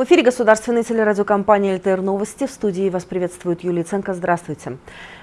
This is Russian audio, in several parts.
В эфире государственной телерадиокомпании «ЛТР Новости». В студии вас приветствует Юлия Ценко. Здравствуйте.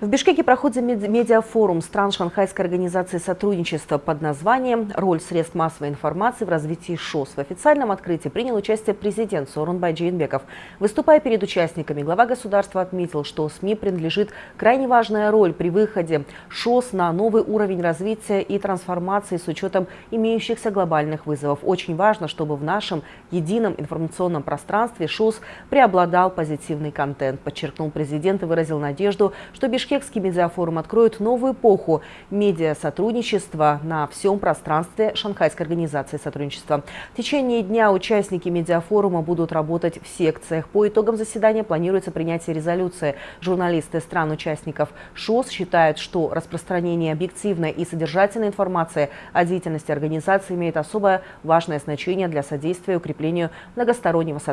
В Бишкеке проходит медиафорум стран Шанхайской организации сотрудничества под названием «Роль средств массовой информации в развитии ШОС». В официальном открытии принял участие президент Сорунбай Джейнбеков. Выступая перед участниками, глава государства отметил, что СМИ принадлежит крайне важная роль при выходе ШОС на новый уровень развития и трансформации с учетом имеющихся глобальных вызовов. Очень важно, чтобы в нашем едином информационном пространстве ШОС преобладал позитивный контент, подчеркнул президент и выразил надежду, что Бишкек Бишкекский медиафорум откроет новую эпоху медиасотрудничества на всем пространстве Шанхайской организации сотрудничества. В течение дня участники медиафорума будут работать в секциях. По итогам заседания планируется принятие резолюции. Журналисты стран-участников ШОС считают, что распространение объективной и содержательной информации о деятельности организации имеет особое важное значение для содействия укреплению многостороннего сотрудничества,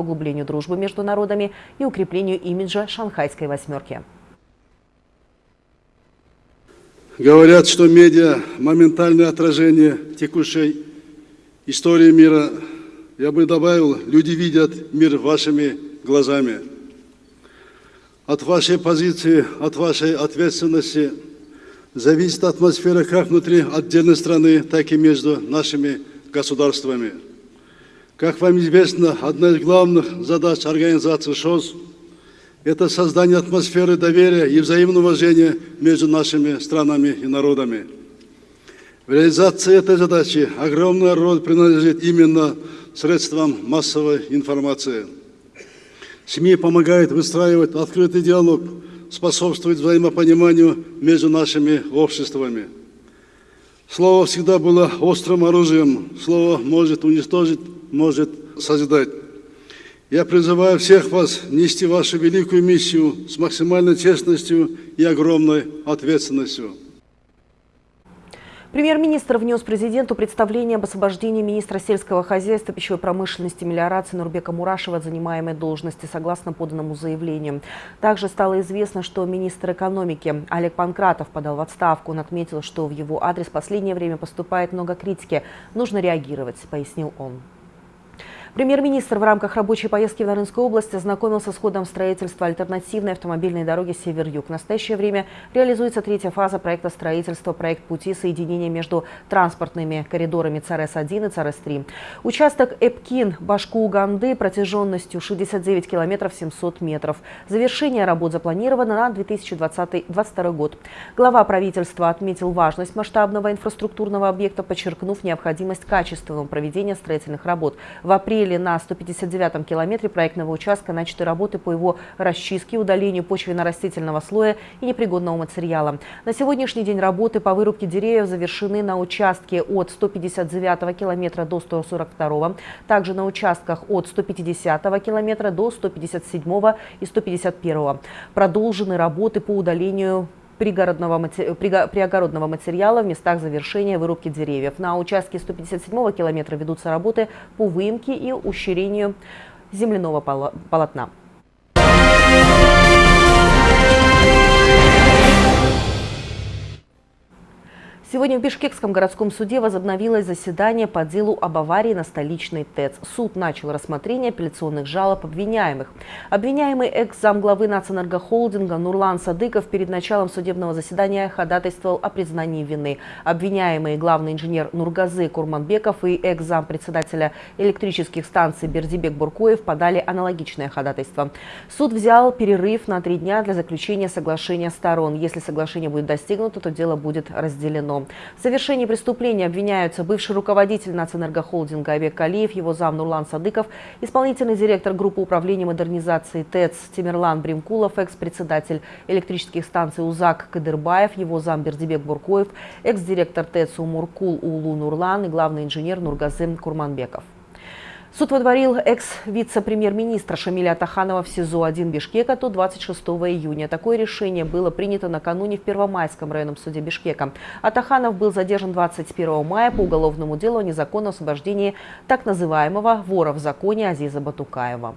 углублению дружбы между народами и укреплению имиджа Шанхайской восьмерки. Говорят, что медиа – моментальное отражение текущей истории мира. Я бы добавил, люди видят мир вашими глазами. От вашей позиции, от вашей ответственности зависит атмосфера как внутри отдельной страны, так и между нашими государствами. Как вам известно, одна из главных задач организации ШОС – это создание атмосферы доверия и взаимного уважения между нашими странами и народами. В реализации этой задачи огромная роль принадлежит именно средствам массовой информации. СМИ помогают выстраивать открытый диалог, способствует взаимопониманию между нашими обществами. Слово всегда было острым оружием. Слово может уничтожить, может созидать. Я призываю всех вас нести вашу великую миссию с максимальной честностью и огромной ответственностью. Премьер-министр внес президенту представление об освобождении министра сельского хозяйства, пищевой промышленности и мелиорации Нурбека Мурашева от занимаемой должности, согласно поданному заявлению. Также стало известно, что министр экономики Олег Панкратов подал в отставку. Он отметил, что в его адрес в последнее время поступает много критики. Нужно реагировать, пояснил он. Премьер-министр в рамках рабочей поездки в Нарынскую область ознакомился с ходом строительства альтернативной автомобильной дороги Север-Юг. В настоящее время реализуется третья фаза проекта строительства, проект пути соединения между транспортными коридорами ЦРС-1 и ЦРС-3. Участок Эпкин-Башку-Уганды протяженностью 69 километров 700 метров. Завершение работ запланировано на 2022 год. Глава правительства отметил важность масштабного инфраструктурного объекта, подчеркнув необходимость качественного проведения строительных работ. В апреле апреле на 159-м километре проектного участка начаты работы по его расчистке, удалению почвенно-растительного слоя и непригодного материала. На сегодняшний день работы по вырубке деревьев завершены на участке от 159 километра до 142, также на участках от 150 километра до 157 и 151. Продолжены работы по удалению пригородного, приогородного материала в местах завершения вырубки деревьев. На участке 157 километра ведутся работы по выемке и ущерению земляного полотна. Сегодня в Бишкекском городском суде возобновилось заседание по делу об аварии на столичной ТЭЦ. Суд начал рассмотрение апелляционных жалоб обвиняемых. Обвиняемый экс-замглавы Нацэнергохолдинга Нурлан Садыков перед началом судебного заседания ходатайствовал о признании вины. Обвиняемые главный инженер Нургазы Курманбеков и экс-зампредседателя электрических станций Бердибек Буркоев подали аналогичное ходатайство. Суд взял перерыв на три дня для заключения соглашения сторон. Если соглашение будет достигнуто, то дело будет разделено. В совершении преступления обвиняются бывший руководитель Нацэнергохолдинга Айбек Калиев, его зам Нурлан Садыков, исполнительный директор группы управления модернизации ТЭЦ Тимирлан Бримкулов, экс-председатель электрических станций УЗАК Кадырбаев, его зам Бердибек Буркоев, экс-директор ТЭЦ Умуркул Улу Нурлан и главный инженер Нургазым Курманбеков. Суд водворил экс-вице-премьер-министра Шамиля Атаханова в СИЗО-1 Бишкека до 26 июня. Такое решение было принято накануне в Первомайском районном суде Бишкека. Атаханов был задержан 21 мая по уголовному делу о незаконном освобождении так называемого вора в законе Азиза Батукаева.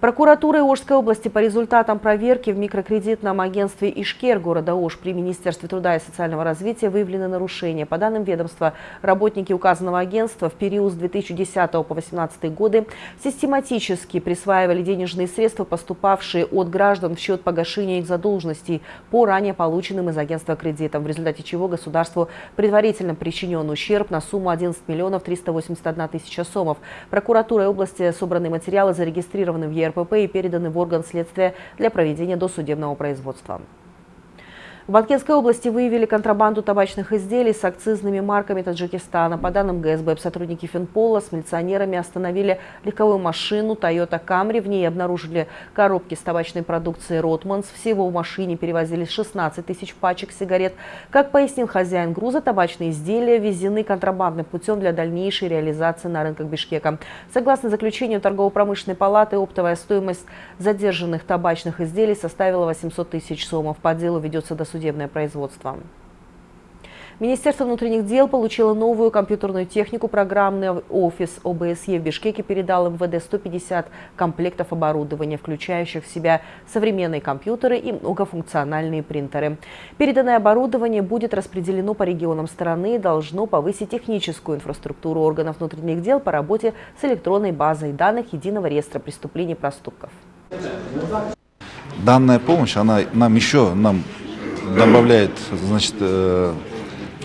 Прокуратура Ожской области по результатам проверки в микрокредитном агентстве «Ишкер» города Ож при Министерстве труда и социального развития выявлены нарушения. По данным ведомства, работники указанного агентства в период с 2010 по 2018 годы систематически присваивали денежные средства, поступавшие от граждан в счет погашения их задолженностей по ранее полученным из агентства кредитам, в результате чего государству предварительно причинен ущерб на сумму 11 миллионов 381 тысяча сомов. Прокуратурой области собраны материалы, зарегистрированы в ЕРП РПП и переданы в орган следствия для проведения досудебного производства. В Баткенской области выявили контрабанду табачных изделий с акцизными марками Таджикистана. По данным ГСБ, сотрудники Финпола с милиционерами остановили легковую машину Toyota Camry. В ней обнаружили коробки с табачной продукцией Rothmans. Всего в машине перевозились 16 тысяч пачек сигарет. Как пояснил хозяин груза, табачные изделия везены контрабандным путем для дальнейшей реализации на рынках Бишкека. Согласно заключению торгово-промышленной палаты, оптовая стоимость задержанных табачных изделий составила 800 тысяч сомов. По делу ведется досудебное судебное производство. Министерство внутренних дел получило новую компьютерную технику. Программный офис ОБСЕ в Бишкеке передал МВД 150 комплектов оборудования, включающих в себя современные компьютеры и многофункциональные принтеры. Переданное оборудование будет распределено по регионам страны и должно повысить техническую инфраструктуру органов внутренних дел по работе с электронной базой данных Единого реестра преступлений и проступков. Данная помощь, она нам еще, нам добавляет, значит, э,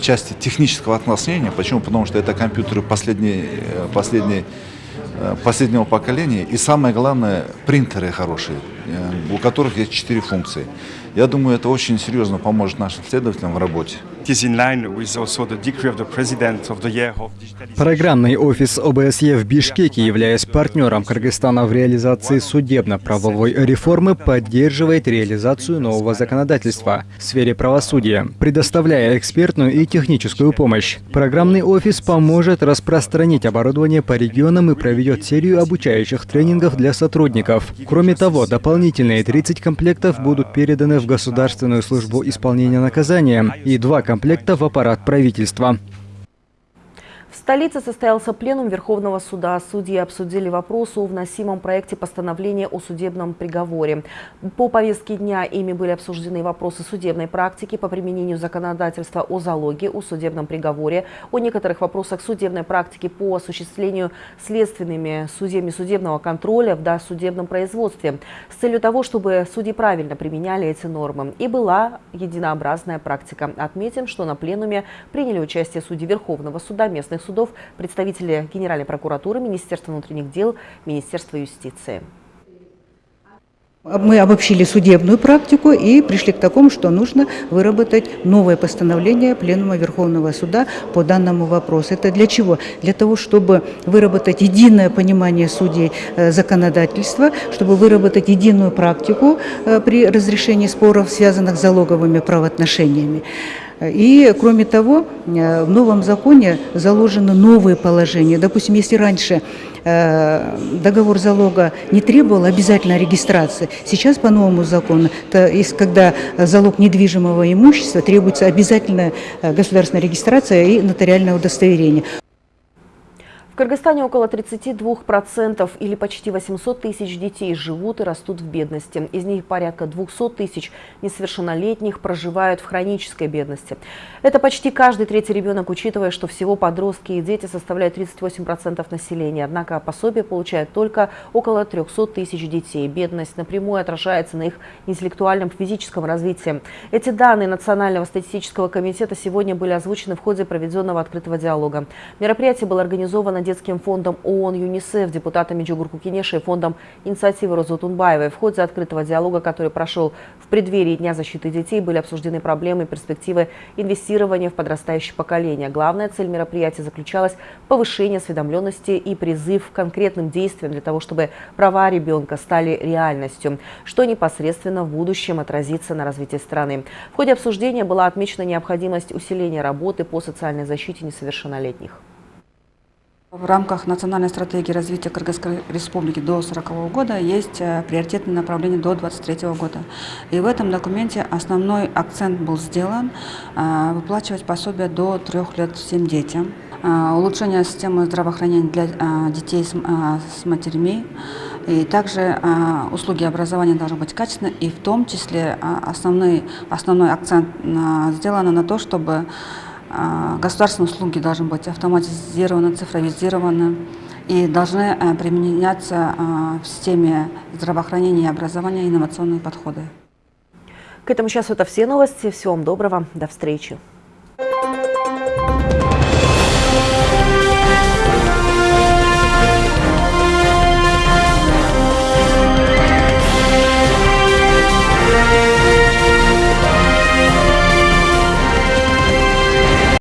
части технического оснащения. Почему? Потому что это компьютеры последней, э, последней, э, последнего поколения. И самое главное, принтеры хорошие, у которых есть четыре функции. Я думаю, это очень серьезно поможет нашим следователям в работе. Программный офис ОБСЕ в Бишкеке, являясь партнером Кыргызстана в реализации судебно-правовой реформы, поддерживает реализацию нового законодательства в сфере правосудия, предоставляя экспертную и техническую помощь. Программный офис поможет распространить оборудование по регионам и проведет серию обучающих тренингов для сотрудников. Кроме того, дополнительные 30 комплектов будут переданы в Государственную службу исполнения наказания и два комплекта в аппарат правительства. В столице состоялся пленум Верховного суда. Судьи обсудили вопрос о вносимом проекте постановления о судебном приговоре. По повестке дня ими были обсуждены вопросы судебной практики по применению законодательства о залоге, о судебном приговоре, о некоторых вопросах судебной практики по осуществлению следственными судьями судебного контроля в досудебном производстве с целью того, чтобы судьи правильно применяли эти нормы. И была единообразная практика. Отметим, что на пленуме приняли участие судьи Верховного суда, местных административных судов, представители Генеральной прокуратуры, Министерства внутренних дел, Министерства юстиции. Мы обобщили судебную практику и пришли к такому, что нужно выработать новое постановление Пленума Верховного Суда по данному вопросу. Это для чего? Для того, чтобы выработать единое понимание судей э, законодательства, чтобы выработать единую практику э, при разрешении споров, связанных с залоговыми правоотношениями. И, кроме того, э, в новом законе заложены новые положения. Допустим, если раньше э, договор залога не требовал обязательной регистрации, сейчас по новому закону, то есть, когда залог недвижимого имущества, требуется обязательная э, государственная регистрация и нотариальное удостоверение. Кыргызстане около 32% или почти 800 тысяч детей живут и растут в бедности. Из них порядка 200 тысяч несовершеннолетних проживают в хронической бедности. Это почти каждый третий ребенок, учитывая, что всего подростки и дети составляют 38% населения. Однако пособие получают только около 300 тысяч детей. Бедность напрямую отражается на их интеллектуальном физическом развитии. Эти данные Национального статистического комитета сегодня были озвучены в ходе проведенного открытого диалога. Мероприятие было организовано детским фондом ООН ЮНИСЕФ, депутатами Джугурку Кенеша и фондом инициативы Розы Тунбаевой. В ходе открытого диалога, который прошел в преддверии Дня защиты детей, были обсуждены проблемы и перспективы инвестирования в подрастающее поколение. Главная цель мероприятия заключалась в повышении осведомленности и призыв к конкретным действиям для того, чтобы права ребенка стали реальностью, что непосредственно в будущем отразится на развитии страны. В ходе обсуждения была отмечена необходимость усиления работы по социальной защите несовершеннолетних. В рамках национальной стратегии развития Кыргызской республики до 40 года есть э, приоритетные направления до 23 года. И в этом документе основной акцент был сделан э, выплачивать пособие до трех лет всем детям, э, улучшение системы здравоохранения для детей с матерями, И также услуги образования должны быть качественны, и в том числе основной, основной акцент сделан на то, чтобы государственные услуги должны быть автоматизированы, цифровизированы и должны а, применяться а, в системе здравоохранения и образования инновационные подходы. К этому часу это все новости. Всего вам доброго. До встречи.